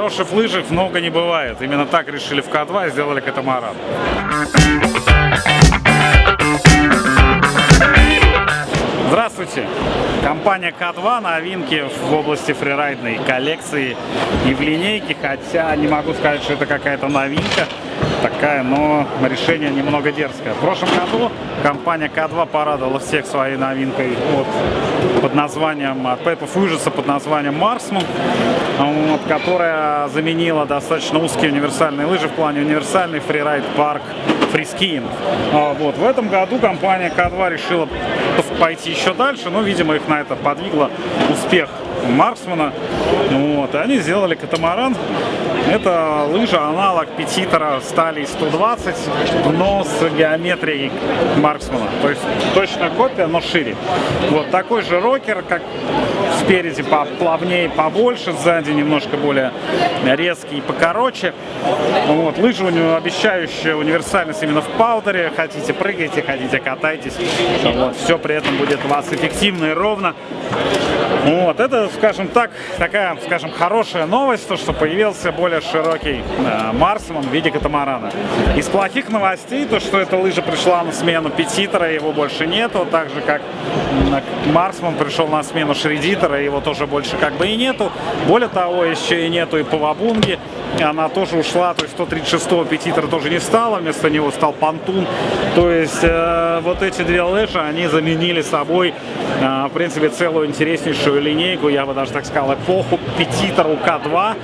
Хороших лыжек много не бывает. Именно так решили в К2 и сделали катамаран. Здравствуйте! Компания К2 новинки в области фрирайдной коллекции и в линейке, хотя не могу сказать, что это какая-то новинка такая, но решение немного дерзкое. В прошлом году компания К2 порадовала всех своей новинкой от, под названием, от Пепов ужаса под названием Марсман, вот, которая заменила достаточно узкие универсальные лыжи в плане универсальный фрирайд парк фрискиинг. А, вот. В этом году компания К2 решила пойти еще дальше, но, видимо, их на это подвигло успех Марксмана. Вот. И они сделали катамаран. Это лыжа, аналог Петитера стали 120, но с геометрией Марксмана. То есть точная копия, но шире. Вот такой же рокер, как спереди поплавнее, побольше, сзади немножко более резкий и покороче. Вот. Лыжи у него обещающая универсальность именно в паудере. Хотите прыгайте, хотите катайтесь. Вот. Все при этом будет у вас эффективно и ровно. Вот. Это, скажем так, такая, скажем, хорошая новость, то, что появился более широкий э, Марсман в виде катамарана. Из плохих новостей, то, что эта лыжа пришла на смену Петитера, его больше нету, так же, как Марсман пришел на смену Шредитера, его тоже больше как бы и нету. Более того, еще и нету и Павабунги, она тоже ушла, то есть 136-го Петитера тоже не стало, вместо него стал Пантун. То есть э, вот эти две лыжи, они заменили собой, э, в принципе, целую интереснейшую линейку, я бы даже так сказал, эпоху Петитеру К2.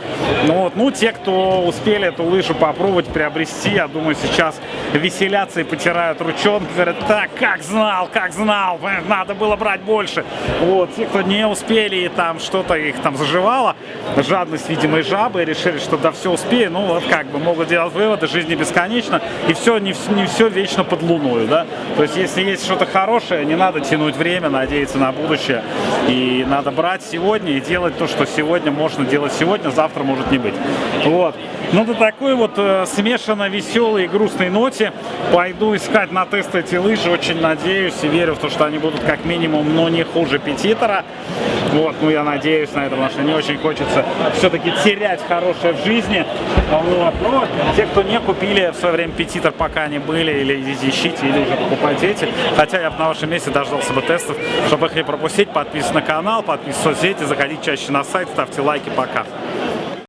Ну, вот, ну, те, кто успели эту лыжу попробовать, приобрести, я думаю, сейчас веселятся и потирают ручонки, говорят, так, как знал, как знал, надо было брать больше. Вот, те, кто не успели и там что-то их там заживало, жадность, видимо, и жабы, решили, что да все успею, ну вот как бы могут делать выводы, жизнь не бесконечна, и все, не, не все вечно под луной, да. То есть если есть что-то хорошее, не надо тянуть время, надеяться на будущее, и надо брать сегодня и делать то, что сегодня можно делать сегодня, завтра может не быть. Вот. Ну, до такой вот э, смешанно веселой и грустной ноте пойду искать на тест эти лыжи. Очень надеюсь и верю в то, что они будут как минимум, но не хуже Петитера. Вот, ну я надеюсь на это, потому что не очень хочется все-таки терять хорошее в жизни. Вот. Но те, кто не купили в свое время Петитер, пока они были, или ищите, или уже покупайте эти. Хотя я бы на вашем месте дождался бы тестов, чтобы их не пропустить. Подписывайтесь на канал, подписывайтесь в соцсети, заходите чаще на сайт, ставьте лайки. Пока.